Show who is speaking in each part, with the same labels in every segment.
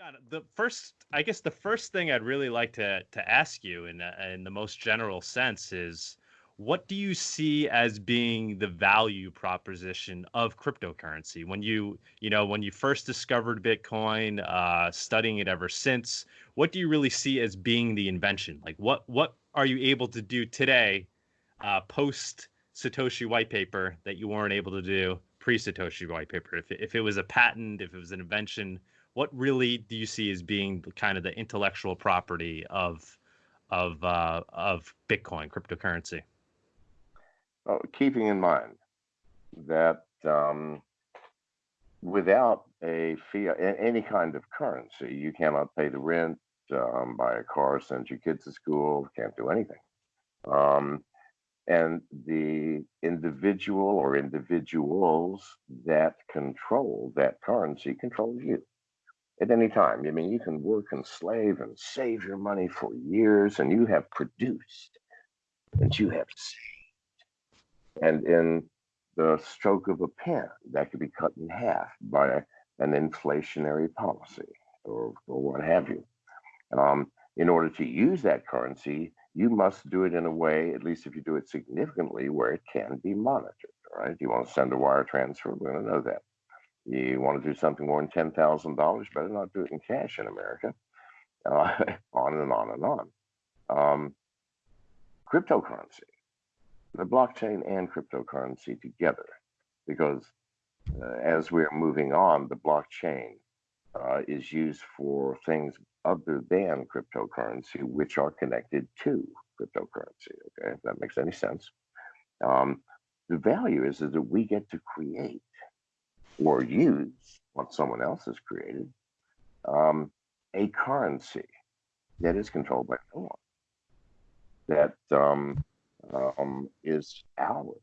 Speaker 1: John, the first, I guess, the first thing I'd really like to to ask you, in in the most general sense, is what do you see as being the value proposition of cryptocurrency? When you you know when you first discovered bitcoin uh, studying it ever since what do you really see as being the invention? Like what what are you able to do today uh, post satoshi white paper that you weren't able to do pre satoshi white paper? If, if it was a patent if it was an invention what really do you see as being kind of the intellectual property of of uh, of bitcoin cryptocurrency
Speaker 2: uh, keeping in mind that um, without a fiat, any kind of currency, you cannot pay the rent, um, buy a car, send your kids to school, can't do anything. Um, and the individual or individuals that control that currency control you at any time. I mean, you can work and slave and save your money for years, and you have produced and you have saved and in the stroke of a pen, that could be cut in half by an inflationary policy or, or what have you. Um, in order to use that currency, you must do it in a way, at least if you do it significantly, where it can be monitored. Right? You want to send a wire transfer, we're going to know that. You want to do something more than ten thousand dollars, better not do it in cash in America. Uh, on and on and on. Um, cryptocurrency the blockchain and cryptocurrency together because uh, as we're moving on, the blockchain uh, is used for things other than cryptocurrency, which are connected to cryptocurrency. Okay, if that makes any sense. Um, the value is, is that we get to create or use what someone else has created um, a currency that is controlled by no one. That um, um, is ours.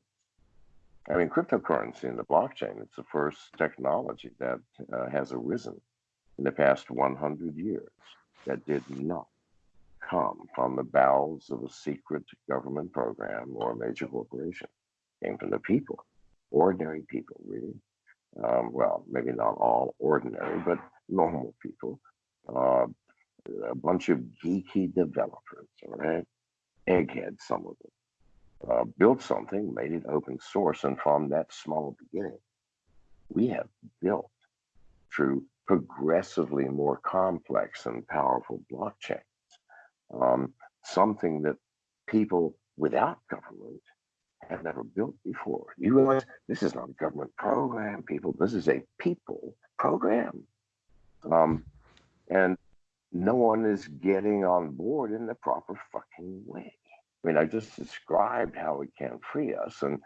Speaker 2: I mean, cryptocurrency and the blockchain, it's the first technology that uh, has arisen in the past 100 years that did not come from the bowels of a secret government program or a major corporation. It came from the people, ordinary people, really. Um, well, maybe not all ordinary, but normal people. Uh, a bunch of geeky developers, all right? Eggheads, some of them uh, built something, made it open source, and from that small beginning, we have built through progressively more complex and powerful blockchains, um, something that people without government have never built before. You realize this is not a government program, people. This is a people program. Um, and no one is getting on board in the proper fucking way. I mean, I just described how it can free us, and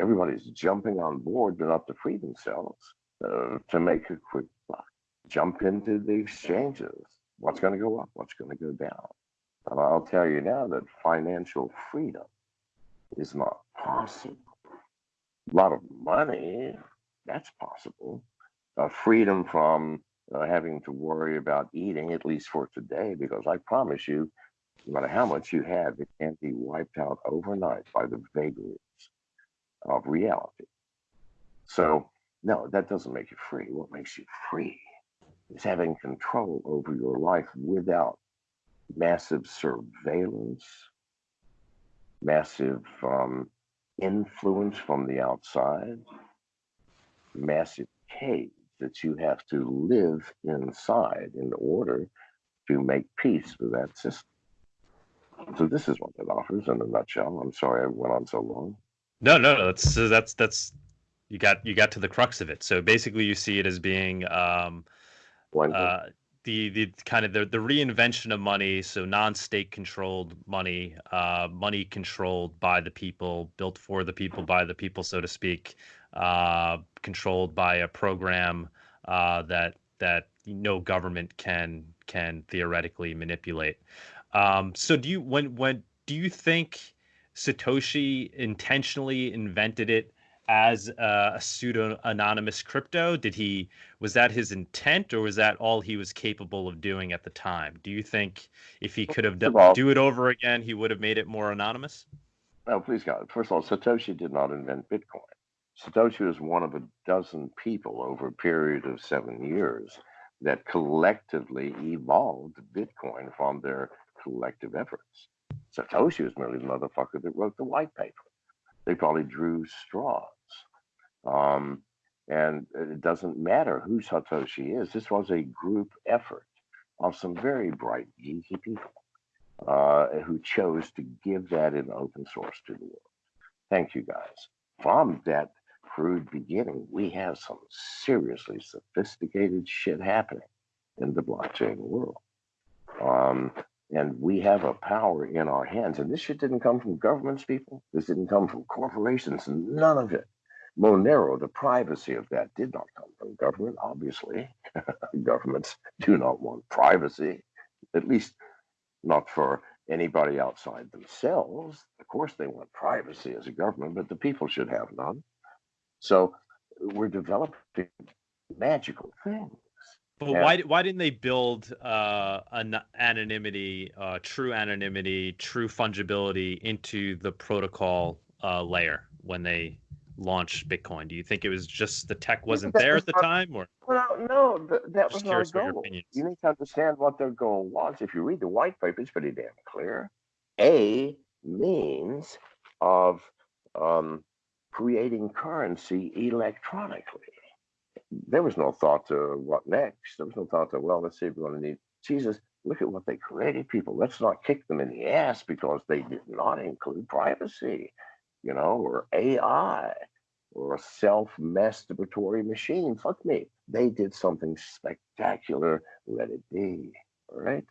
Speaker 2: everybody's jumping on board, but not to free themselves, uh, to make a quick buck. Jump into the exchanges. What's going to go up? What's going to go down? And I'll tell you now that financial freedom is not possible. A lot of money, that's possible. Uh, freedom from uh, having to worry about eating, at least for today, because I promise you, no matter how much you have, it can't be wiped out overnight by the vagaries of reality. So, no, that doesn't make you free. What makes you free is having control over your life without massive surveillance, massive um, influence from the outside, massive cage that you have to live inside in order to make peace with that system. So this is what it offers in a nutshell. I'm sorry I went on so long.
Speaker 1: No, no, no. That's that's that's you got you got to the crux of it. So basically, you see it as being um, uh, the the kind of the, the reinvention of money. So non-state controlled money, uh, money controlled by the people, built for the people, by the people, so to speak, uh, controlled by a program uh, that that no government can can theoretically manipulate. Um, so do you when when do you think Satoshi intentionally invented it as a, a pseudo anonymous crypto? Did he was that his intent, or was that all he was capable of doing at the time? Do you think if he could have done, do it over again, he would have made it more anonymous?
Speaker 2: No, please God. First of all, Satoshi did not invent Bitcoin. Satoshi was one of a dozen people over a period of seven years that collectively evolved Bitcoin from their collective efforts. Satoshi was merely the motherfucker that wrote the white paper. They probably drew straws. Um, and it doesn't matter who Satoshi is. This was a group effort of some very bright, geeky people uh, who chose to give that in open source to the world. Thank you, guys. From that crude beginning, we have some seriously sophisticated shit happening in the blockchain world. Um, and we have a power in our hands. And this shit didn't come from governments, people. This didn't come from corporations. None of it. Monero, the privacy of that did not come from government, obviously. Governments do not want privacy, at least not for anybody outside themselves. Of course, they want privacy as a government, but the people should have none. So we're developing magical things.
Speaker 1: But yeah. why why didn't they build uh, an anonymity, uh, true anonymity, true fungibility into the protocol uh, layer when they launched Bitcoin? Do you think it was just the tech wasn't there at the time, or?
Speaker 2: Well, no, that was not goal. You need to understand what their goal was. If you read the white paper, it's pretty damn clear. A means of um, creating currency electronically there was no thought to what next. There was no thought to, well, let's see if we're going to need Jesus. Look at what they created, people. Let's not kick them in the ass because they did not include privacy, you know, or AI or a self masturbatory machine. Fuck me. They did something spectacular. Let it be. All right.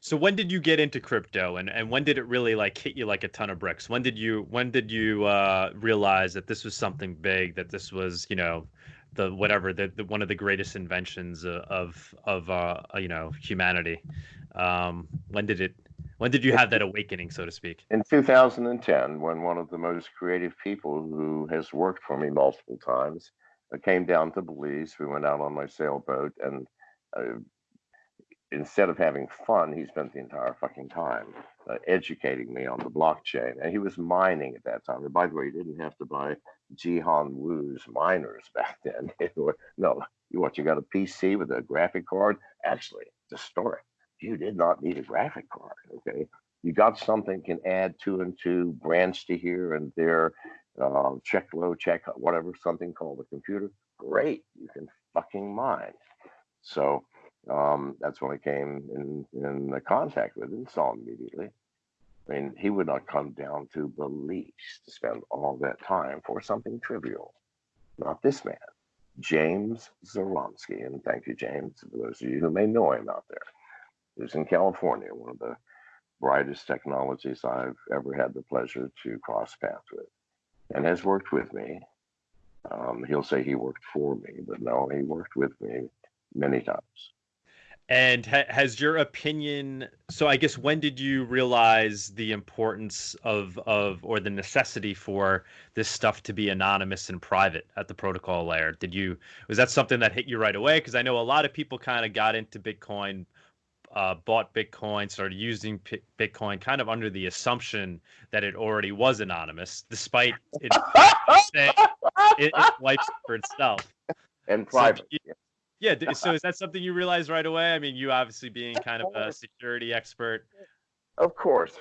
Speaker 1: So when did you get into crypto and, and when did it really like hit you like a ton of bricks? When did you when did you uh, realize that this was something big, that this was, you know, the whatever, the, the one of the greatest inventions of of uh, you know, humanity? Um, when did it when did you have that awakening, so to speak?
Speaker 2: In 2010, when one of the most creative people who has worked for me multiple times uh, came down to Belize, we went out on my sailboat and uh, instead of having fun, he spent the entire fucking time uh, educating me on the blockchain. And he was mining at that time. And by the way, he didn't have to buy Jihan Wu's miners back then. no, you what? You got a PC with a graphic card? Actually, the story. You did not need a graphic card. Okay, you got something can add two and two, branch to here and there, uh, check low, check whatever, something called a computer. Great, you can fucking mine. So um, that's when I came in, in contact with him, saw him immediately. I mean, he would not come down to Belize to spend all that time for something trivial. Not this man, James Zaromsky. And thank you, James, for those of you who may know him out there. He was in California, one of the brightest technologies I've ever had the pleasure to cross paths with, and has worked with me. Um, he'll say he worked for me, but no, he worked with me many times.
Speaker 1: And ha- has your opinion? So I guess when did you realize the importance of of or the necessity for this stuff to be anonymous and private at the protocol layer? Did you was that something that hit you right away? Because I know a lot of people kind of got into Bitcoin, uh, bought Bitcoin, started using P- Bitcoin, kind of under the assumption that it already was anonymous, despite it saying it, it wipes for itself
Speaker 2: and private. So,
Speaker 1: yeah. So is that something you realized right away? I mean, you obviously being kind of a security expert.
Speaker 2: Of course.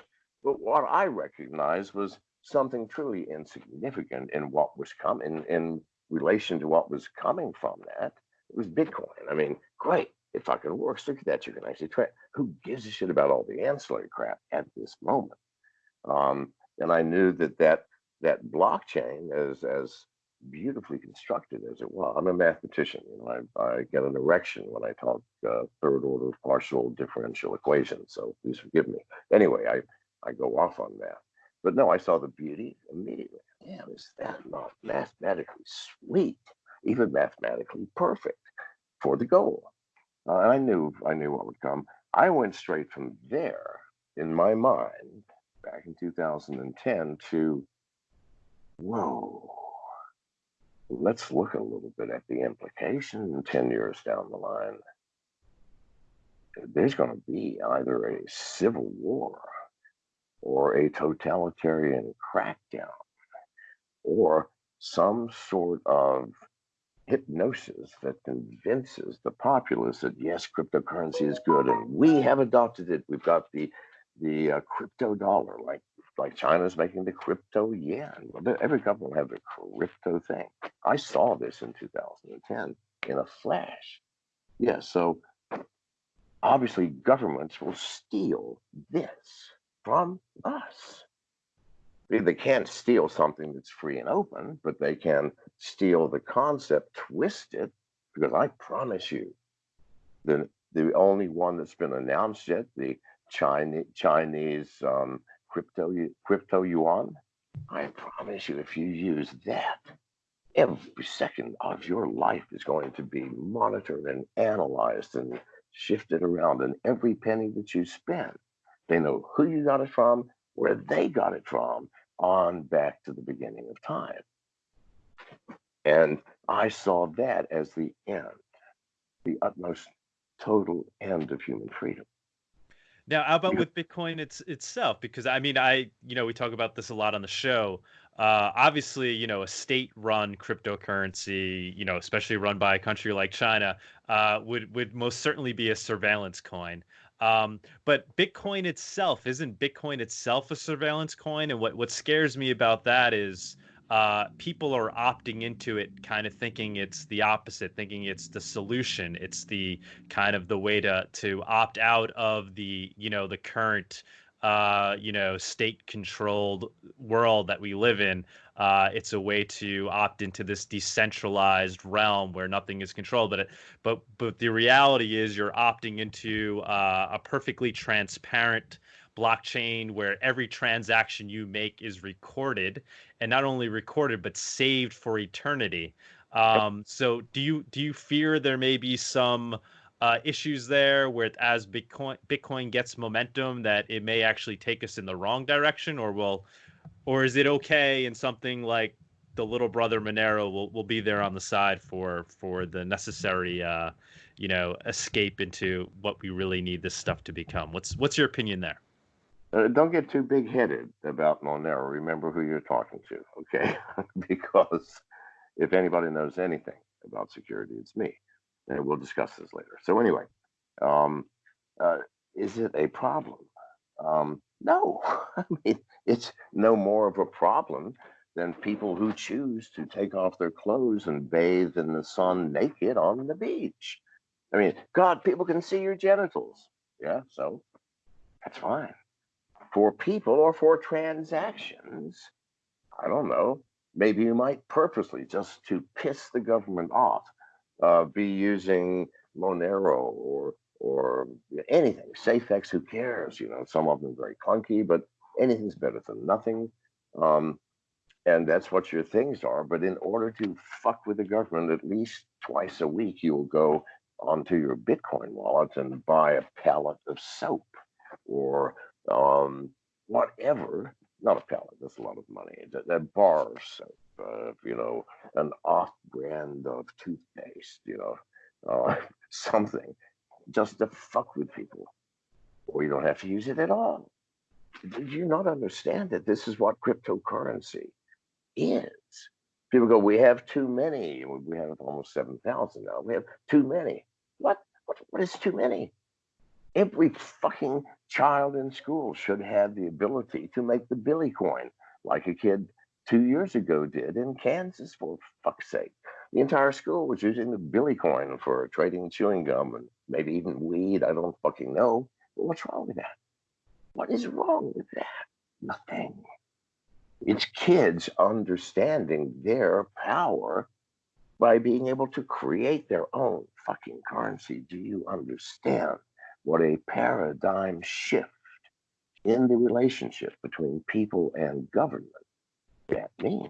Speaker 2: But what I recognized was something truly insignificant in what was coming in relation to what was coming from that. It was Bitcoin. I mean, great. It fucking works. Look at that. You can actually trade. Who gives a shit about all the ancillary crap at this moment? Um, and I knew that that that blockchain, as as beautifully constructed as it was. I'm a mathematician. You know, I, I get an erection when I talk uh, third order partial differential equations. So please forgive me. Anyway, I, I go off on math. But no, I saw the beauty immediately. Damn, is that not mathematically sweet? Even mathematically perfect for the goal. Uh, and I knew I knew what would come. I went straight from there in my mind back in 2010 to whoa let's look a little bit at the implication 10 years down the line. There's going to be either a civil war or a totalitarian crackdown or some sort of hypnosis that convinces the populace that yes, cryptocurrency is good, and we have adopted it. We've got the the uh, crypto dollar, like like China's making the crypto yen. Every government will have the crypto thing. I saw this in 2010 in a flash. Yeah, so obviously governments will steal this from us. They can't steal something that's free and open, but they can steal the concept, twist it, because I promise you, the the only one that's been announced yet, the Chinese Chinese um, crypto crypto yuan, I promise you, if you use that, every second of your life is going to be monitored and analyzed and shifted around, and every penny that you spend, they know who you got it from, where they got it from, on back to the beginning of time. And I saw that as the end, the utmost total end of human freedom.
Speaker 1: Now, how about with Bitcoin it's, itself? Because I mean, I you know we talk about this a lot on the show. Uh, obviously, you know, a state-run cryptocurrency, you know, especially run by a country like China, uh, would would most certainly be a surveillance coin. Um, but Bitcoin itself isn't Bitcoin itself a surveillance coin, and what what scares me about that is uh, people are opting into it, kind of thinking it's the opposite, thinking it's the solution. It's the kind of the way to to opt out of the you know the current uh, you know state controlled world that we live in. Uh, it's a way to opt into this decentralized realm where nothing is controlled. But it, but but the reality is you're opting into uh, a perfectly transparent blockchain where every transaction you make is recorded and not only recorded but saved for eternity. Um, so do you do you fear there may be some uh, issues there where as Bitcoin Bitcoin gets momentum that it may actually take us in the wrong direction or will or is it okay and something like the little brother Monero will, will be there on the side for for the necessary uh, you know escape into what we really need this stuff to become. What's what's your opinion there?
Speaker 2: Uh, don't get too big headed about Monero. Remember who you're talking to, okay? because if anybody knows anything about security, it's me. And we'll discuss this later. So, anyway, um, uh, is it a problem? Um, no, I mean, it's no more of a problem than people who choose to take off their clothes and bathe in the sun naked on the beach. I mean, God, people can see your genitals. Yeah, so that's fine for people or for transactions. I don't know. Maybe you might purposely, just to piss the government off, uh, be using Monero or or anything. SafeX, who cares? You know, some of them very clunky, but anything's better than nothing. Um, and that's what your things are. But in order to fuck with the government, at least twice a week, you will go onto your Bitcoin wallet and buy a pallet of soap or um, whatever. Not a pallet, that's a lot of money. That, that bar soap, uh, you know, an off brand of toothpaste, you know, something just to fuck with people. Or you don't have to use it at all. Do you not understand that this is what cryptocurrency is? People go, we have too many. We have almost 7,000 now. We have too many. What? What, what is too many? Every fucking child in school should have the ability to make the Billy coin like a kid two years ago did in Kansas, for fuck's sake. The entire school was using the Billy coin for trading chewing gum and maybe even weed. I don't fucking know. But what's wrong with that? What is wrong with that? Nothing. It's kids understanding their power by being able to create their own fucking currency. Do you understand? what a paradigm shift in the relationship between people and government that means.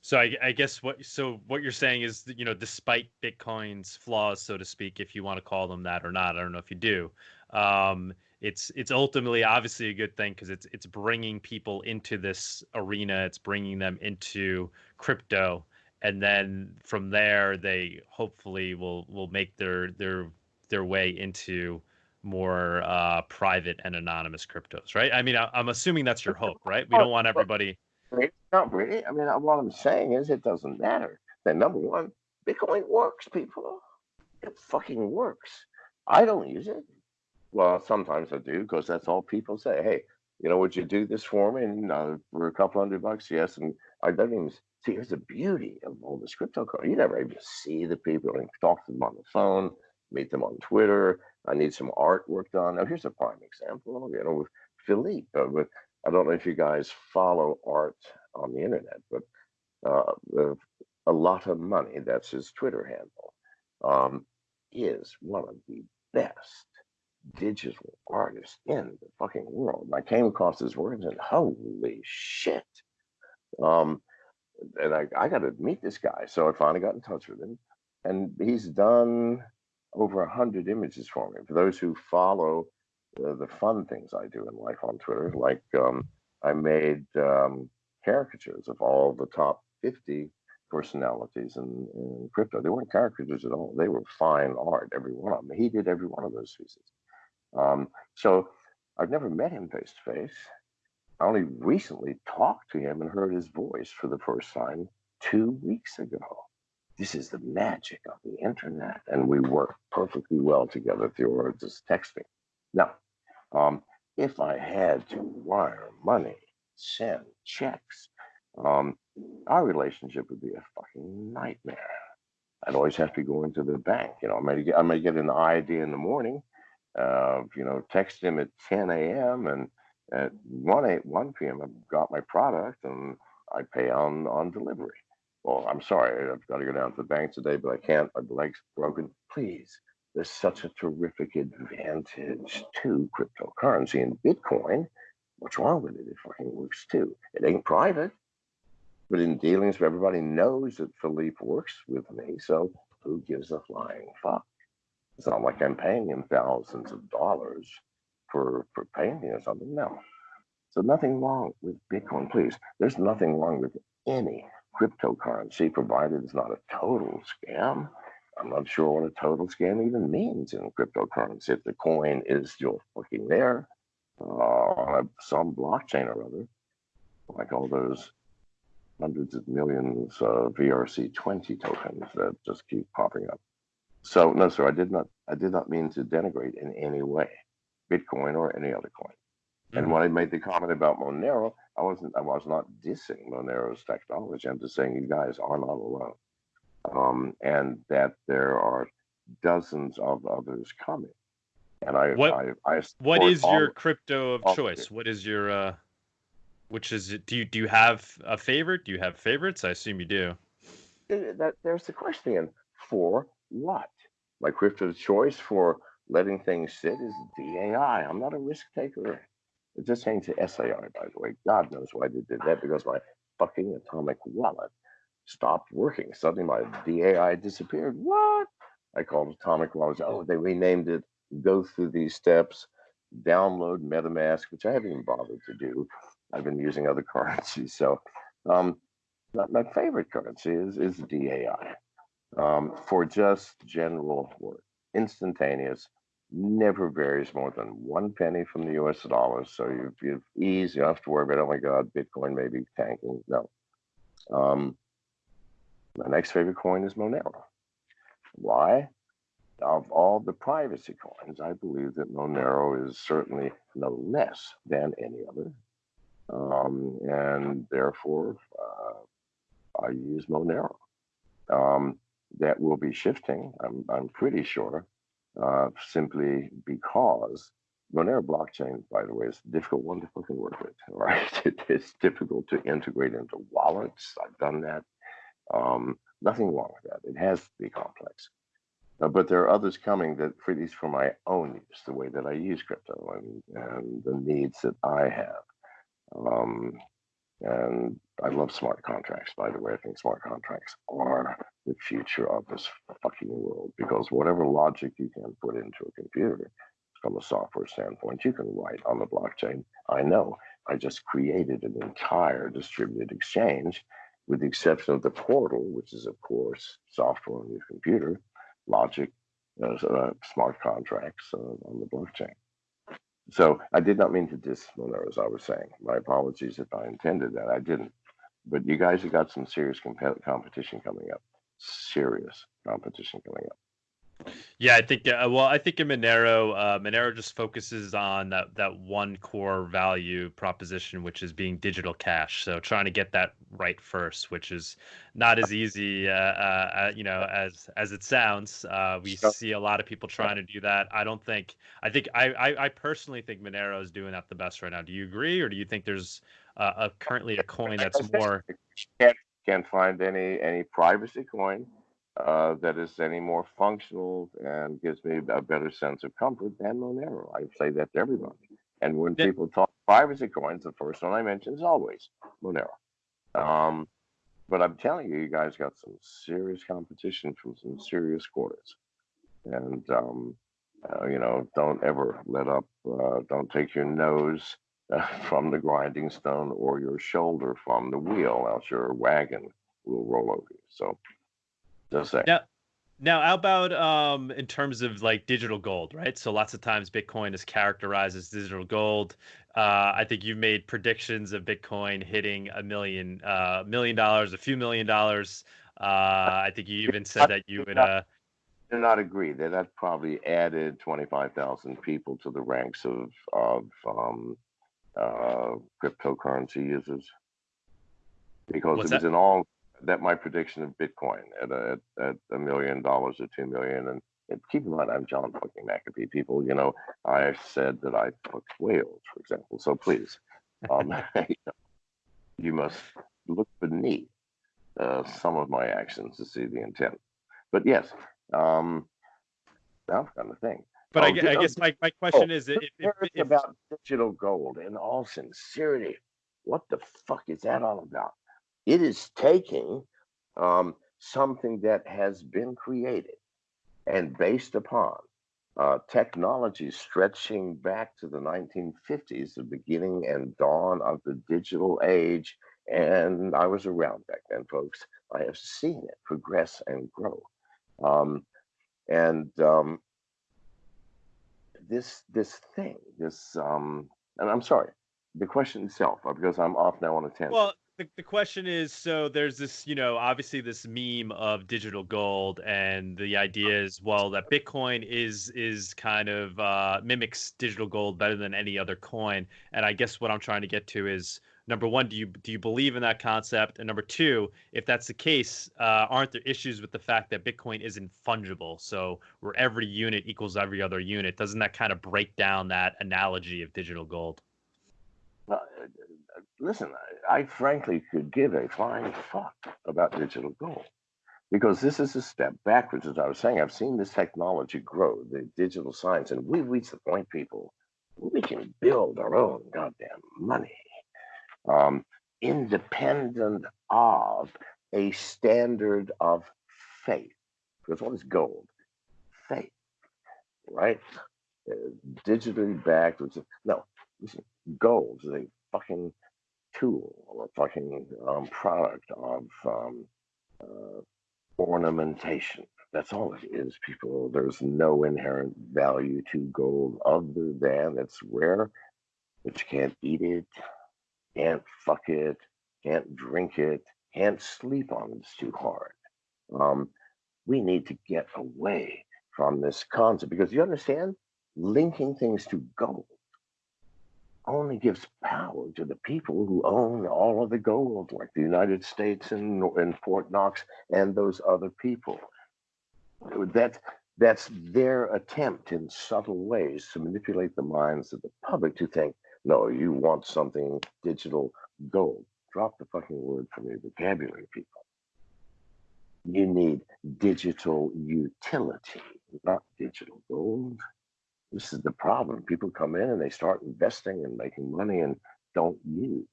Speaker 1: So I, I, guess what so what you're saying is that, you know despite Bitcoin's flaws, so to speak, if you want to call them that or not, I don't know if you do. Um, it's it's ultimately obviously a good thing because it's it's bringing people into this arena. It's bringing them into crypto and then from there they hopefully will will make their their their way into more uh, private and anonymous cryptos, right? I mean, I, am assuming that's your hope, right? We don't want everybody.
Speaker 2: Not really. I mean, what I'm saying is it doesn't matter. Then number one, Bitcoin works, people. It fucking works. I don't use it. Well, sometimes I do because that's all people say. Hey, you know, would you do this for me? And uh, for a couple hundred bucks, yes. And I don't even see. Here's the beauty of all this cryptocurrency. You never even see the people and talk to them on the phone, meet them on Twitter. I need some artwork done. Now, here's a prime example. You know, with Philippe. Uh, with I don't know if you guys follow art on the internet, but uh, a lot of money. That's his Twitter handle. Um, is one of the best digital artists in the fucking world. And I came across his words and holy shit. Um, and I, I got to meet this guy. So I finally got in touch with him. And he's done over a hundred images for me. For those who follow the fun things I do in life on Twitter, like um, I made um, caricatures of all the top 50 personalities in, in crypto. They weren't caricatures at all. They were fine art, every one of them. He did every one of those pieces. Um, so I've never met him face to face. I only recently talked to him and heard his voice for the first time two weeks ago. This is the magic of the internet, and we work perfectly well together through just texting. Now, um, if I had to wire money, send checks, um, our relationship would be a fucking nightmare. I'd always have to go into the bank. You know, I may get, I may get an ID in the morning, uh, you know, text him at 10 a.m. and at 1 8, 1 p.m. I've got my product and I pay on on delivery. Well, I'm sorry, I've got to go down to the bank today, but I can't. My leg's broken. Please, there's such a terrific advantage to cryptocurrency and Bitcoin. What's wrong with it? It fucking works too. It ain't private, but in dealings, everybody knows that Philippe works with me. So who gives a flying fuck? It's not like I'm paying him thousands of dollars for for painting or something. No. So nothing wrong with Bitcoin, please. There's nothing wrong with any cryptocurrency, provided it's not a total scam. I'm not sure what a total scam even means in cryptocurrency. If the coin is still fucking there uh, on some blockchain or other, like all those hundreds of millions of ERC20 tokens that just keep popping up. So no, sir, I did not. I did not mean to denigrate in any way Bitcoin or any other coin. Mm-hmm. And when I made the comment about Monero, I wasn't. I was not dissing Monero's technology. I'm just saying you guys are not alone, um, and that there are dozens of others coming. And I,
Speaker 1: what,
Speaker 2: I, I
Speaker 1: what is your crypto of choice? What is your, uh, which is it? Do you do you have a favorite? Do you have favorites? I assume you do.
Speaker 2: That there's the question for what? My crypto choice for letting things sit is DAI. I'm not a risk taker. It just changed to SAI, by the way. God knows why they did that because my fucking atomic wallet stopped working. Suddenly my DAI disappeared. What? I called Atomic Wallet. Oh, they renamed it. Go through these steps. Download MetaMask, which I haven't even bothered to do. I've been using other currencies. So, um, my favorite currency is is DAI um, for just general work. Instantaneous, never varies more than one penny from the US dollar. So you, you ease, you don't have to worry about, oh my God, Bitcoin may be tanking. No. Um, my next favorite coin is Monero. Why? Of all the privacy coins, I believe that Monero is certainly no less than any other. Um, and therefore, uh, I use Monero. Um, that will be shifting, I'm, I'm pretty sure, uh, simply because Monero blockchain, by the way, is a difficult one to fucking work with, right? It is difficult to integrate into wallets. I've done that. Um, nothing wrong with that. It has to be complex. Uh, but there are others coming that, for these, for my own use, the way that I use crypto and, and the needs that I have. Um, and I love smart contracts, by the way. I think smart contracts are the future of this fucking world because whatever logic you can put into a computer from a software standpoint, you can write on the blockchain. I know. I just created an entire distributed exchange with the exception of the portal, which is, of course, software on your computer, logic, uh, uh, smart contracts uh, on the blockchain. So I did not mean to diss Monero, as I was saying. My apologies if I intended that. I didn't. But you guys have got some serious comp- competition coming up. Serious competition coming up.
Speaker 1: Yeah, I think. Uh, well, I think in Monero, uh, Monero just focuses on that that one core value proposition, which is being digital cash. So trying to get that right first, which is not as easy, uh, uh, uh you know, as as it sounds. Uh, we so, see a lot of people trying to do that. I don't think. I think I, I, I personally think Monero is doing that the best right now. Do you agree, or do you think there's a currently a coin that's more?
Speaker 2: Can't can't find any any privacy coin uh, that is any more functional and gives me a better sense of comfort than Monero. I say that to everybody. And when yeah. people talk privacy coins, the first one I mention is always Monero. Um, but I'm telling you, you guys got some serious competition from some serious quarters. And, um, uh, you know, don't ever let up, uh, don't take your nose uh, from the grinding stone or your shoulder from the wheel, else your wagon will roll over you. So just say.
Speaker 1: Now, now, how about um, in terms of like digital gold, right? So lots of times Bitcoin is characterized as digital gold. Uh, I think you've made predictions of Bitcoin hitting a million, uh, million dollars, a few million dollars. Uh, I think you even said that you would. Uh,
Speaker 2: do not agree that that probably added 25,000 people to the ranks of of um, uh, cryptocurrency users because What's it was that? in all that my prediction of Bitcoin at a, at a million dollars or two million. And, and keep in mind, I'm John fucking McAfee. People, you know, I said that I fucked whales, for example. So please, um, you must look beneath uh, some of my actions to see the intent. But yes, um, that kind of thing.
Speaker 1: But oh, I, I, guess my, my question oh, is if, if,
Speaker 2: if, about digital gold. In all sincerity, what the fuck is that all about? It is taking um, something that has been created and based upon uh, technology stretching back to the 1950s, the beginning and dawn of the digital age. And I was around back then, folks. I have seen it progress and grow. Um, and um, this this thing, this um, and I'm sorry, the question itself, uh, because I'm off now on a tangent.
Speaker 1: Well, the, the question is so there's this you know obviously this meme of digital gold and the idea is well that bitcoin is is kind of uh, mimics digital gold better than any other coin. And i guess what i'm trying to get to is number one do you do you believe in that concept? And number two if that's the case uh, aren't there issues with the fact that bitcoin isn't fungible? So where every unit equals every other unit doesn't that kind of break down that analogy of digital gold?
Speaker 2: Well, listen, I, I frankly could give a flying fuck about digital gold because this is a step backwards. As I was saying, I've seen this technology grow, the digital science, and we've reached the point, people, we can build our own goddamn money, um, independent of a standard of faith. Because what is gold? Faith, right? Uh, digitally backed. No, listen, gold is a fucking tool or fucking um, product of um, uh, ornamentation. That's all it is, people. There's no inherent value to gold other than it's rare, but you can't eat it, can't fuck it, can't drink it, can't sleep on it. It's too hard. Um, we need to get away from this concept because you understand linking things to gold only gives power to the people who own all of the gold, like the United States and, and Fort Knox and those other people. That, that's their attempt in subtle ways to manipulate the minds of the public to think, no, you want something digital gold. Drop the fucking word from your vocabulary, people. You need digital utility, not digital gold. This is the problem. People come in and they start investing and making money and don't use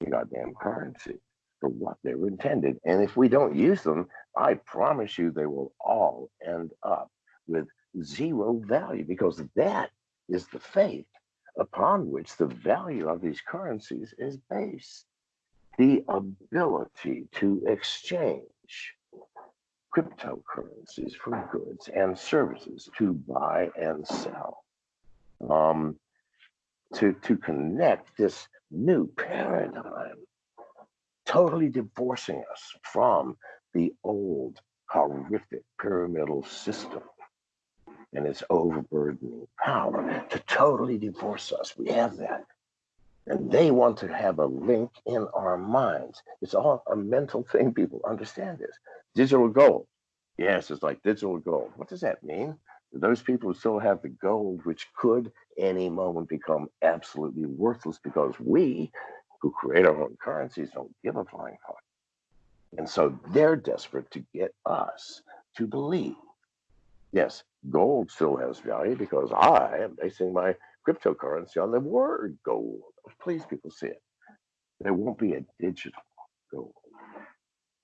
Speaker 2: the goddamn currency for what they were intended. And if we don't use them, I promise you they will all end up with zero value because that is the faith upon which the value of these currencies is based. The ability to exchange cryptocurrencies for goods and services to buy and sell. Um, to, to connect this new paradigm, totally divorcing us from the old horrific pyramidal system and its overburdening power to totally divorce us. We have that. And they want to have a link in our minds. It's all a mental thing, people understand this. Digital gold. Yes, it's like digital gold. What does that mean? Those people who still have the gold, which could any moment become absolutely worthless because we, who create our own currencies, don't give a flying fuck. And so they're desperate to get us to believe. Yes, gold still has value because I am basing my cryptocurrency on the word gold. Please, people see it. There won't be a digital gold.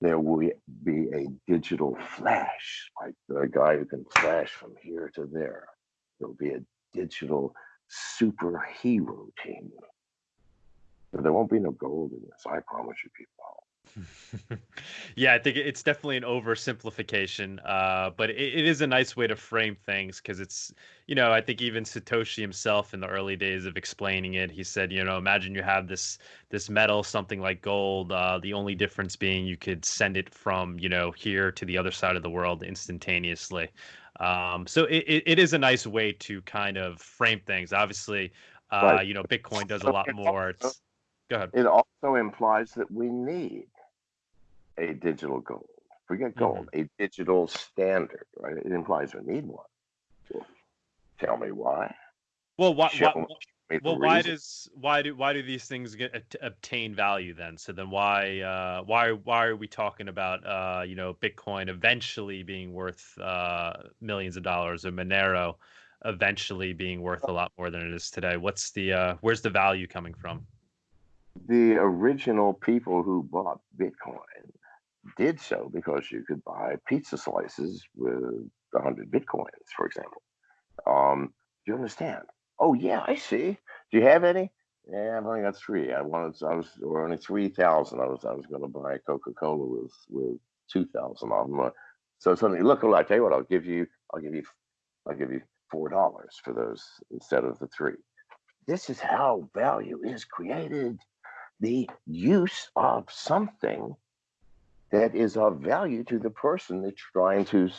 Speaker 2: There will be a digital flash, like the guy who can flash from here to there. There'll be a digital superhero team. But there won't be no gold in this, I promise you, people.
Speaker 1: yeah, I think it's definitely an oversimplification, uh, but it, it is a nice way to frame things because it's, you know, I think even Satoshi himself in the early days of explaining it, he said, you know, imagine you have this this metal, something like gold. Uh, the only difference being you could send it from, you know, here to the other side of the world instantaneously. Um, so it, it, it is a nice way to kind of frame things. Obviously, uh, right. you know, Bitcoin does a lot more. It's, go ahead.
Speaker 2: It also implies that we need a digital gold. Forget gold, mm-hmm. a digital standard, right? It implies we need one. Tell me why.
Speaker 1: Well, why, why well, why does why do why do these things get obtain value then? So then why uh, why why are we talking about uh, you know Bitcoin eventually being worth uh, millions of dollars or Monero eventually being worth a lot more than it is today? What's the uh, where's the value coming from?
Speaker 2: The original people who bought Bitcoin did so because you could buy pizza slices with 100 bitcoins, for example. Um, do you understand? Oh yeah, I see. Do you have any? Yeah, I've only got three. I wanted, I was, or only three thousand. I was, I was going to buy Coca Cola with with two thousand of them. So suddenly, look, well, I tell you what, I'll give you, I'll give you, I'll give you four dollars for those instead of the three. This is how value is created. The use of something that is of value to the person that's trying to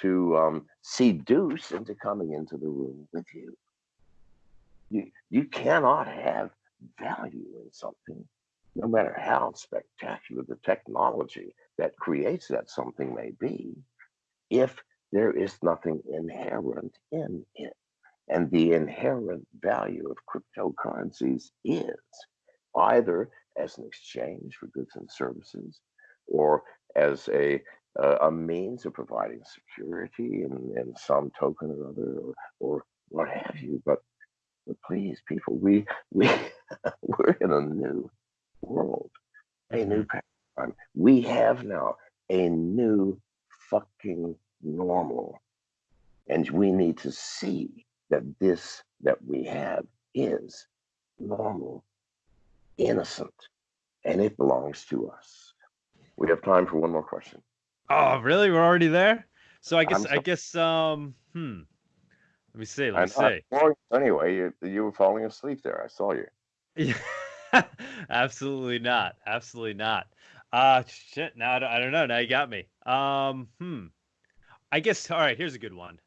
Speaker 2: to um, seduce into coming into the room with you. You you cannot have value in something, no matter how spectacular the technology that creates that something may be, if there is nothing inherent in it. And the inherent value of cryptocurrencies is either as an exchange for goods and services, or as a uh, a means of providing security in, in some token or other or, or what have you but but please people we we we're in a new world a new mm-hmm. paradigm we have now a new fucking normal and we need to see that this that we have is normal innocent and it belongs to us we have time for one more question.
Speaker 1: Oh, really? We're already there? So I guess I guess um hmm. Let me see. Let me see.
Speaker 2: Anyway, you, you were falling asleep there. I saw you.
Speaker 1: Yeah. Absolutely not. Absolutely not. Uh shit. Now I don't, I don't know. Now you got me. Um hmm. I guess all right, here's a good one.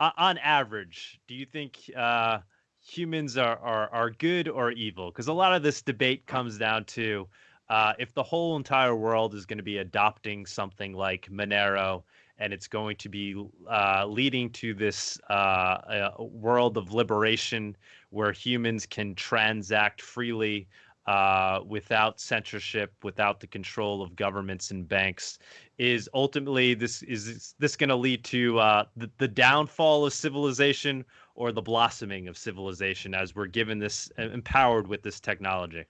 Speaker 1: Uh, on average, do you think uh humans are are, are good or evil? Because a lot of this debate comes down to uh, if the whole entire world is going to be adopting something like Monero and it's going to be uh, leading to this uh, world of liberation where humans can transact freely uh, without censorship, without the control of governments and banks, is ultimately this is this going to lead to uh, the, the downfall of civilization or the blossoming of civilization as we're given this empowered with this technology?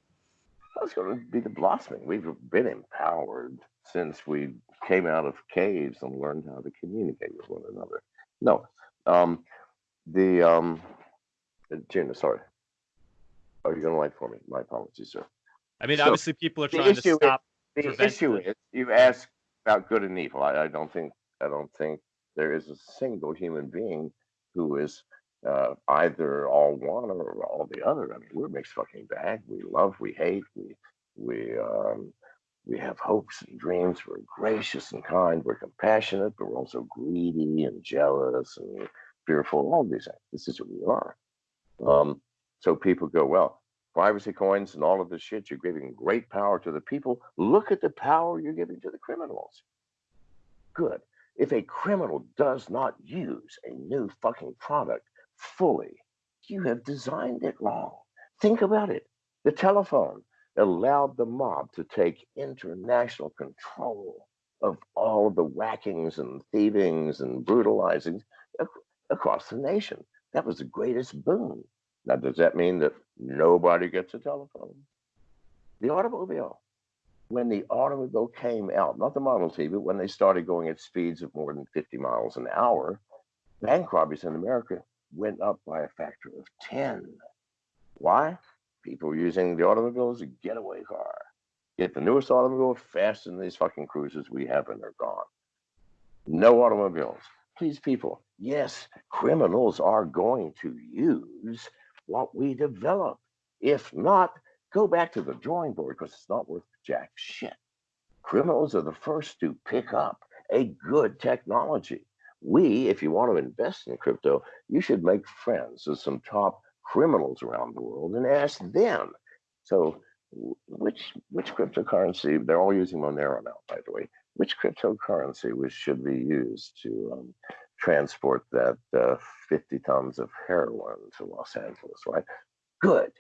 Speaker 2: That's going to be the blossoming. We've been empowered since we came out of caves and learned how to communicate with one another. No, um, the um, Gina, sorry. Are you going to light for me? My apologies, sir.
Speaker 1: I mean, so obviously, people are trying to stop.
Speaker 2: Is, the issue is, you ask about good and evil. I, I don't think I don't think there is a single human being who is uh, either all one or all the other. I mean, we're mixed fucking bag. We love, we hate, we we um, we have hopes and dreams. We're gracious and kind. We're compassionate, but we're also greedy and jealous and fearful. All these things. This is who we are. Um, so people go, well, privacy coins and all of this shit. You're giving great power to the people. Look at the power you're giving to the criminals. Good. If a criminal does not use a new fucking product fully, you have designed it wrong. Think about it. The telephone allowed the mob to take international control of all of the whackings and thievings and brutalizings across the nation. That was the greatest boon. Now, does that mean that nobody gets a telephone? The automobile. When the automobile came out, not the Model T, but when they started going at speeds of more than 50 miles an hour, bank robberies in America went up by a factor of 10. Why? People using the automobile as a getaway car. Get the newest automobile, fasten these fucking cruisers we have, and they're gone. No automobiles. Please, people, yes, criminals are going to use what we develop. If not, go back to the drawing board because it's not worth jack shit. Criminals are the first to pick up a good technology. We, if you want to invest in crypto, you should make friends with some top criminals around the world and ask them. So, which which cryptocurrency? They're all using Monero now, by the way. Which cryptocurrency was, should be used to um, transport that uh, 50 tons of heroin to Los Angeles, right? Good.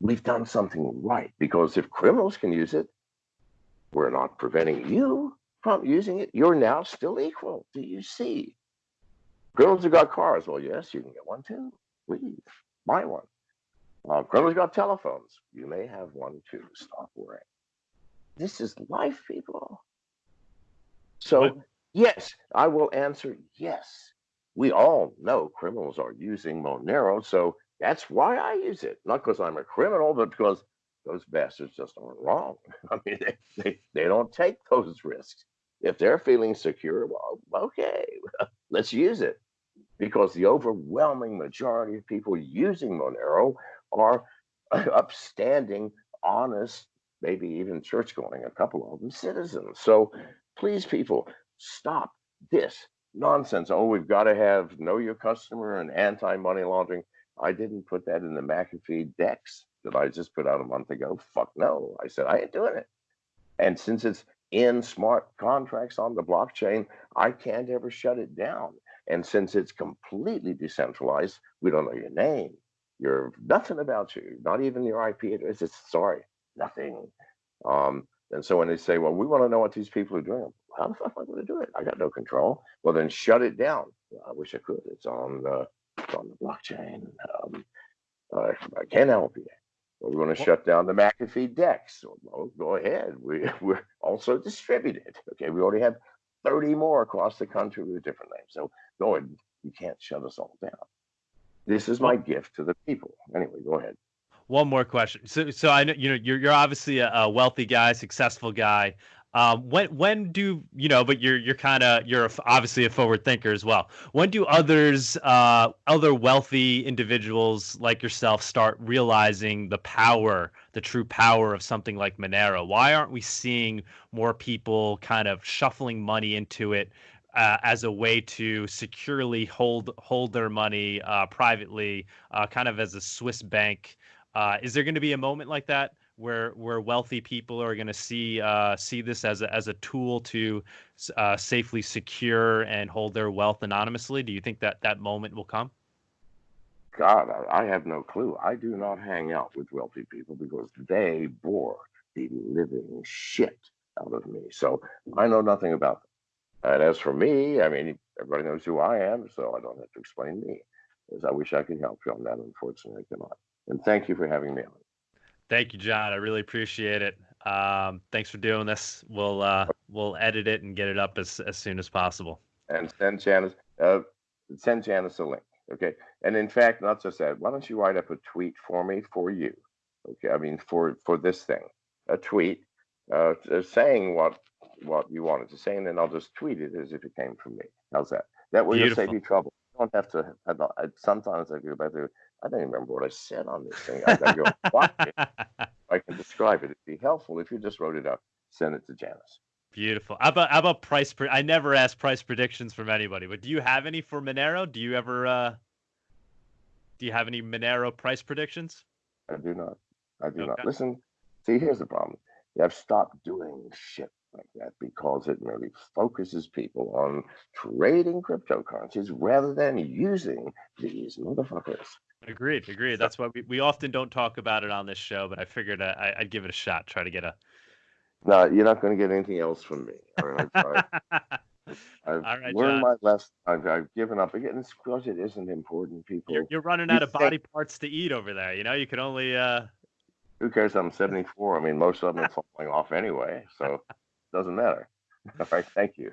Speaker 2: We've done something right because if criminals can use it, we're not preventing you from using it. You're now still equal. Do you see? Criminals have got cars. Well, yes, you can get one too. Please buy one. Uh, criminals got telephones. You may have one too. Stop worrying. This is life, people. So what? Yes, I will answer yes. We all know criminals are using Monero, so that's why I use it. Not because I'm a criminal, but because those bastards just aren't wrong. I mean, they, they, they don't take those risks. If they're feeling secure, well, okay, let's use it. Because the overwhelming majority of people using Monero are upstanding, honest, maybe even church going, a couple of them citizens. So please, people, stop this nonsense. Oh, we've got to have know your customer and anti money laundering. I didn't put that in the McAfee DEX that I just put out a month ago. Fuck no. I said, I ain't doing it. And since it's in smart contracts on the blockchain, I can't ever shut it down. And since it's completely decentralized, we don't know your name, your nothing about you, not even your IP address. It's sorry, nothing. Um, and so when they say, well, we want to know what these people are doing, how the fuck am I going to do it? I got no control. Well, then shut it down. I wish I could. It's on the, it's on the blockchain. Um, I can't help you. We're going to shut down the McAfee DEX. Well, go ahead. We, we're also distributed. Okay, we already have 30 more across the country with different names. So go ahead. You can't shut us all down. This is my gift to the people. Anyway, go ahead.
Speaker 1: One more question. So, so I know you know you're you're obviously a, a wealthy guy, successful guy. Um, when when do you know? But you're you're kind of you're obviously a forward thinker as well. When do others, uh, other wealthy individuals like yourself, start realizing the power, the true power of something like Monero? Why aren't we seeing more people kind of shuffling money into it uh, as a way to securely hold hold their money uh, privately, uh, kind of as a Swiss bank? Uh, is there going to be a moment like that? Where where wealthy people are going to see uh, see this as a, as a tool to uh, safely secure and hold their wealth anonymously? Do you think that that moment will come?
Speaker 2: God, I have no clue. I do not hang out with wealthy people because they bore the living shit out of me. So I know nothing about them. And as for me, I mean, everybody knows who I am, so I don't have to explain me. As I wish I could help you on that, unfortunately, I cannot. And thank you for having me on.
Speaker 1: Thank you, John. I really appreciate it. Um, thanks for doing this. We'll uh, we'll edit it and get it up as, as soon as possible.
Speaker 2: And send Janice uh, send Janice a link. Okay. And in fact, not just that. Why don't you write up a tweet for me for you? Okay. I mean, for for this thing, a tweet uh, saying what what you wanted to say, and then I'll just tweet it as if it came from me. How's that? That will save you trouble. You don't have to. I, sometimes I go back. I don't even remember what I said on this thing. I gotta go watch it. I can describe it. It'd be helpful if you just wrote it up. Send it to Janice.
Speaker 1: Beautiful. How about how about price? Pre- I never ask price predictions from anybody, but do you have any for Monero? Do you ever? uh Do you have any Monero price predictions?
Speaker 2: I do not. I do okay. not. Listen. See, here's the problem. I've stopped doing shit like that because it merely focuses people on trading cryptocurrencies rather than using these motherfuckers.
Speaker 1: Agreed, agreed. That's why we, we often don't talk about it on this show, but I figured I, would give it a shot, try to get a
Speaker 2: no, you're not going to get anything else from me. I've, I've right, learned John. my lesson. I've, I've, given up again. It's because it isn't important, people.
Speaker 1: You're, you're running out of body parts to eat over there. You know, you can only. Uh...
Speaker 2: Who cares? I'm 74. I mean, most of them are falling off anyway, so it doesn't matter. All right, thank you.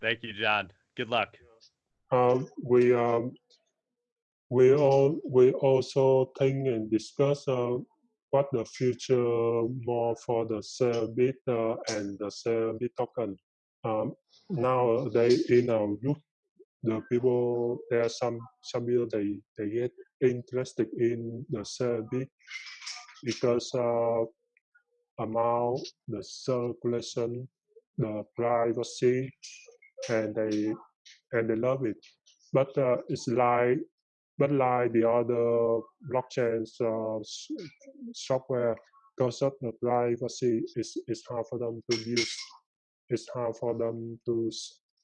Speaker 1: Thank you, John. Good luck.
Speaker 3: Um, we um, we all we also think and discuss uh, what the future more for the Celebrate uh, and the Celebrate token. Um, nowadays in our youth, the people there are some some people they they get interested in the Celebrate because uh, amount the circulation, the privacy, and they and they love it. But uh, it's like but like the other blockchain uh, software, because of the privacy, it's, it's hard for them to use. It's hard for them to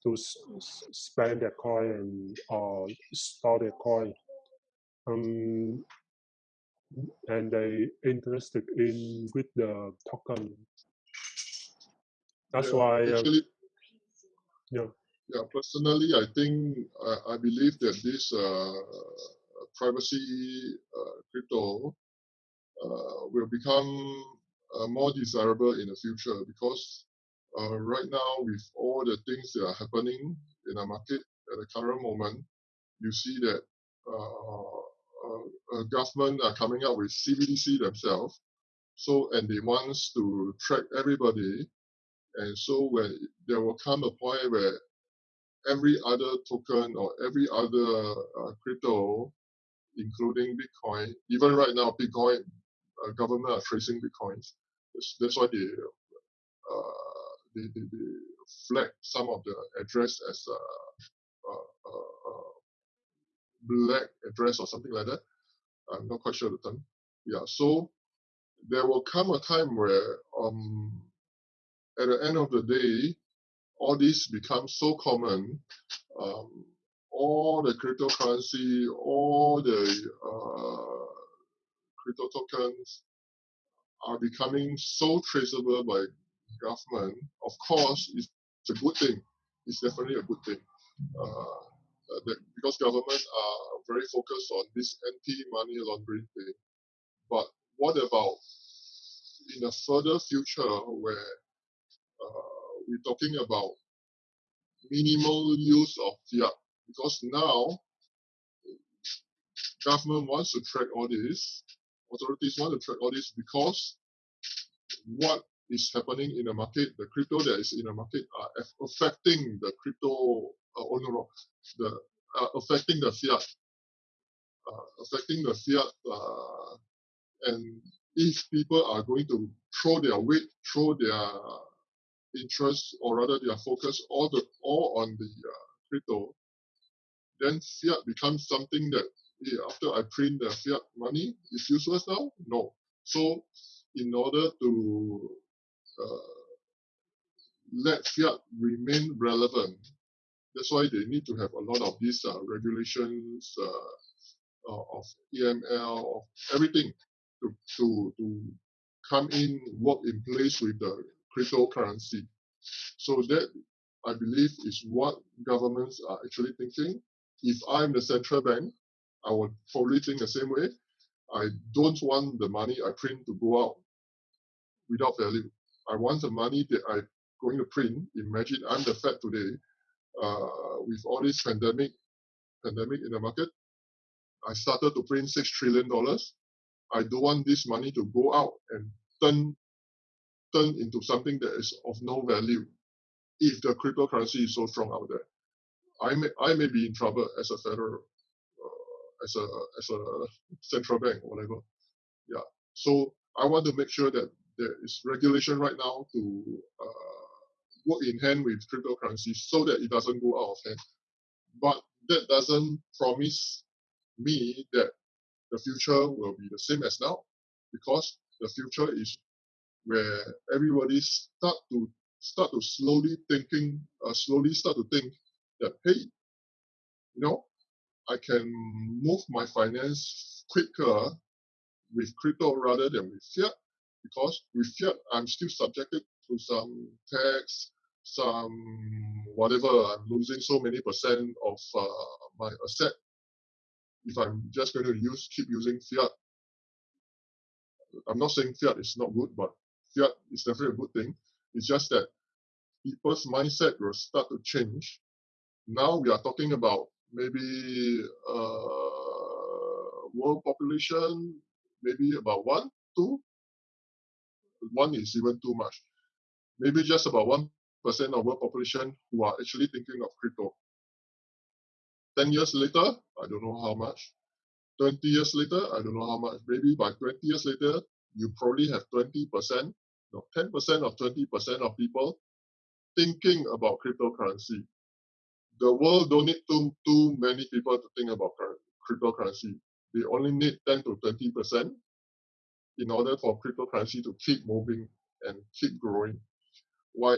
Speaker 3: to spend their coin or store their coin. Um, and they interested in with the token. That's
Speaker 4: yeah,
Speaker 3: why.
Speaker 4: Uh,
Speaker 3: yeah.
Speaker 4: Yeah, personally, I think I, I believe that this uh, privacy uh, crypto uh, will become uh, more desirable in the future because right now, with all the things that are happening in the market at the current moment, you see that uh, government are coming up with CBDC themselves. So, and they want to track everybody. And so when there will come a point where every other token or every other uh, crypto, including Bitcoin. Even right now, Bitcoin uh, government are tracing Bitcoins. That's, that's why they, uh, they, they, they, flag some of the address as a, a, a, black address or something like that. I'm not quite sure the term. Yeah, so there will come a time where um, at the end of the day, all this becomes so common, um, all the cryptocurrency, all the uh, crypto tokens are becoming so traceable by government. Of course, it's, a good thing. It's definitely a good thing. Uh, because governments are very focused on this anti-money laundering thing. But what about in a further future where uh, we're talking about minimal use of fiat because now government wants to track all this, authorities want to track all this because what is happening in the market, the crypto that is in the market are affecting the crypto, uh, oh no, no, the, uh, affecting the fiat, uh, affecting the fiat, uh, and if people are going to throw their weight, throw their interest or rather their focus all the all on the uh, crypto, then fiat becomes something that hey, after I print the fiat money, is useless now? No. So in order to uh, let fiat remain relevant, that's why they need to have a lot of these uh, regulations uh, of AML, of everything to, to, to come in, work in place with the cryptocurrency. So that I believe is what governments are actually thinking. If I'm the central bank, I would probably think the same way. I don't want the money I print to go out without value. I want the money that I'm going to print. Imagine I'm the Fed today, uh, with all this pandemic, pandemic in the market. I started to print six trillion dollars. I don't want this money to go out and turn turn into something that is of no value if the cryptocurrency is so strong out there. I may I may be in trouble as a federal, uh, as a as a central bank, whatever. Yeah. So I want to make sure that there is regulation right now to uh, work in hand with cryptocurrency so that it doesn't go out of hand. But that doesn't promise me that the future will be the same as now, because the future is where everybody start to start to slowly thinking, uh, slowly start to think that hey, you know, I can move my finance quicker with crypto rather than with fiat, because with fiat I'm still subjected to some tax, some whatever. I'm losing so many percent of uh, my asset if I'm just going to use keep using fiat. I'm not saying fiat is not good, but fiat is definitely a good thing. It's just that people's mindset will start to change. Now we are talking about maybe uh, world population, maybe about one, two. One is even too much. Maybe just about one percent of world population who are actually thinking of crypto. Ten years later, I don't know how much. Twenty years later, I don't know how much. Maybe by twenty years later, you probably have twenty percent, no, ten percent of twenty percent of people thinking about cryptocurrency. The world don't need too, too many people to think about cryptocurrency. They only need 10 to 20% in order for cryptocurrency to keep moving and keep growing. Why?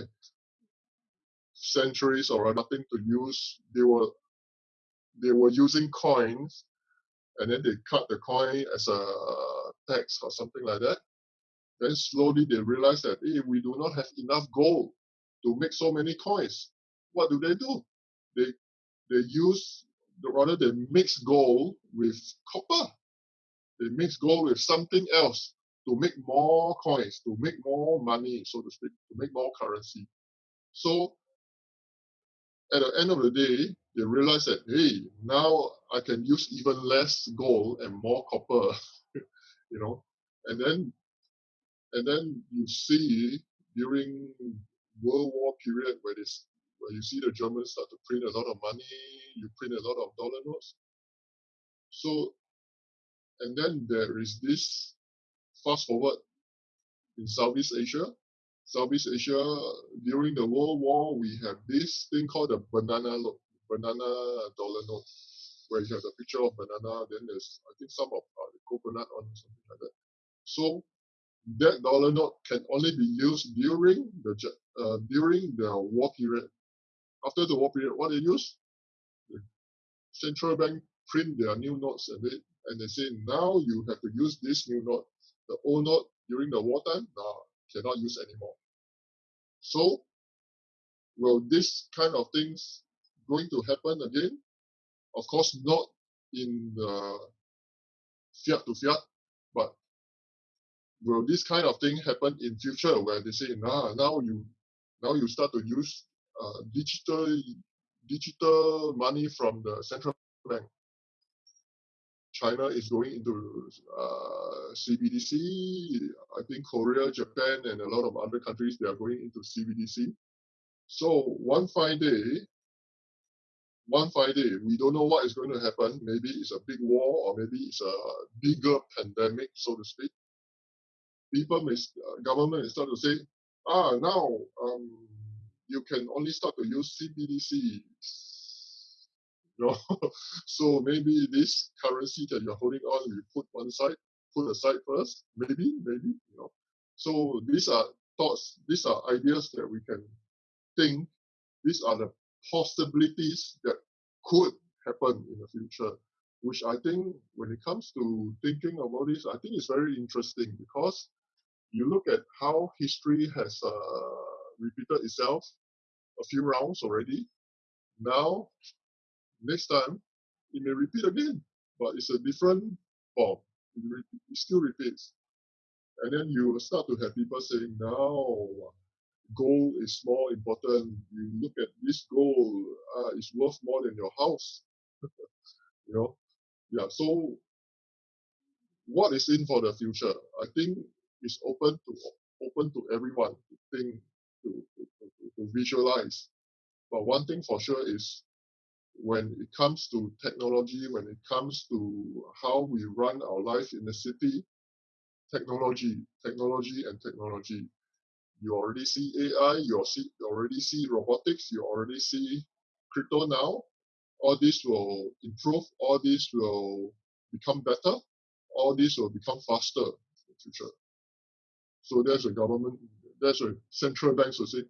Speaker 4: Centuries or nothing to use, they were they were using coins and then they cut the coin as a tax or something like that. Then slowly they realized that hey, we do not have enough gold to make so many coins. What do they do? They they use the rather they mix gold with copper. They mix gold with something else to make more coins, to make more money, so to speak, to make more currency. So at the end of the day, they realize that hey, now I can use even less gold and more copper, you know, and then and then you see during World War period where this where you see the Germans start to print a lot of money, you print a lot of dollar notes. So, and then there is this fast forward in Southeast Asia. Southeast Asia, during the World War, we have this thing called the banana note, banana dollar note, where you have a picture of banana, then there's, I think, some of uh, coconut on something like that. So that dollar note can only be used during the uh, during the war period. After the war period, what they use? The central bank print their new notes and they and they say now you have to use this new note. The old note during the wartime now cannot use anymore. So will this kind of things going to happen again? Of course not in the fiat to fiat, but will this kind of thing happen in future where they say nah, now you now you start to use uh, digital digital money from the central bank? China is going into uh, cbdc i think korea japan and a lot of other countries they are going into cbdc so one fine day one fine day we don't know what is going to happen maybe it's a big war or maybe it's a bigger pandemic so to speak people may, uh, government may start to say, ah, now um, you can only start to use CBDC. You know? so maybe this currency that you're holding on, you put one side, put aside first, maybe, maybe, you know. So these are thoughts, these are ideas that we can think, these are the possibilities that could happen in the future, which I think when it comes to thinking about this, I think it's very interesting because you look at how history has uh, repeated itself a few rounds already. Now, next time, it may repeat again, but it's a different form. It, re- it still repeats. And then you start to have people saying, now, gold is more important. You look at this gold, uh, it's worth more than your house. you know, yeah. So, what is in for the future? I think is open to open to everyone to think to, to, to, to visualize. But one thing for sure is when it comes to technology, when it comes to how we run our life in the city, technology, technology, and technology. You already see AI, you already see robotics, you already see crypto now. All this will improve, all this will become better, all this will become faster in the future. So there's a government, there's a central banks will say,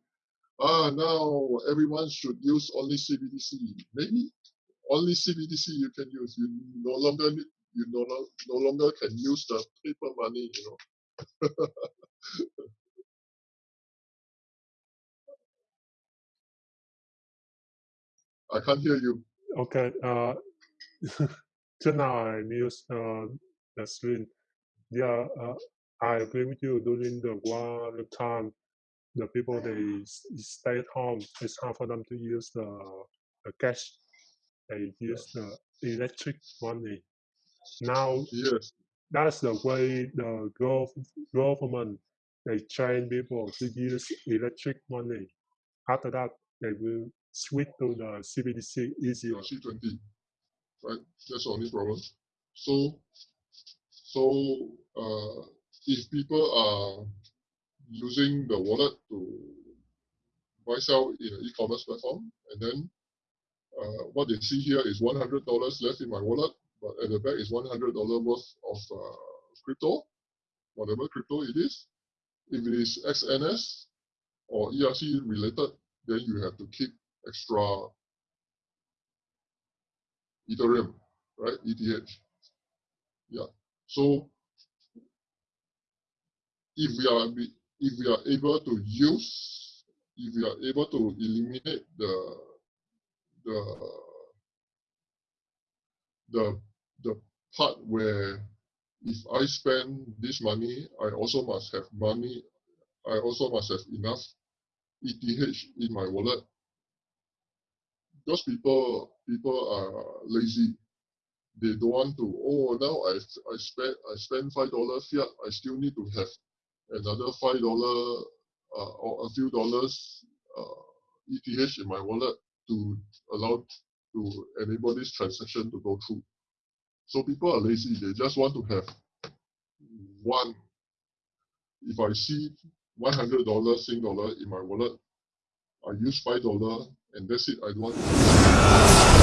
Speaker 4: ah, now everyone should use only CBDC. Maybe only CBDC you can use. You no longer you no, no longer can use the paper money, you know. I can't hear you.
Speaker 3: Okay. Uh, now I used uh, the screen. Yeah, uh, I agree with you. During the war time, the people they stay at home. It's hard for them to use the, the cash. They use the electric money. Now,
Speaker 4: Yes,
Speaker 3: that's the way the gov- government they train people to use electric money. After that, they will switch to the CBDC easier.
Speaker 4: C20, right? That's the only problem. So, so uh, if people are using the wallet to buy sell in an e-commerce platform, and then uh, what they see here is $100 left in my wallet, but at the back is $100 worth of uh, crypto, whatever crypto it is. If it is XNS or ERC related, then you have to keep extra Ethereum, right? ETH. Yeah. So if we are if we are able to use, if we are able to eliminate the the the the part where if I spend this money, I also must have money. I also must have enough ETH in my wallet. Because people people are lazy. They don't want to. Oh, now I I spend I spend five dollar here. I still need to have another five dollar uh, or a few dollars uh, ETH in my wallet to allow to enable this transaction to go through. So people are lazy. They just want to have one. If I see one hundred dollars Sing dollar in my wallet, I use five dollar and that's it. I don't want.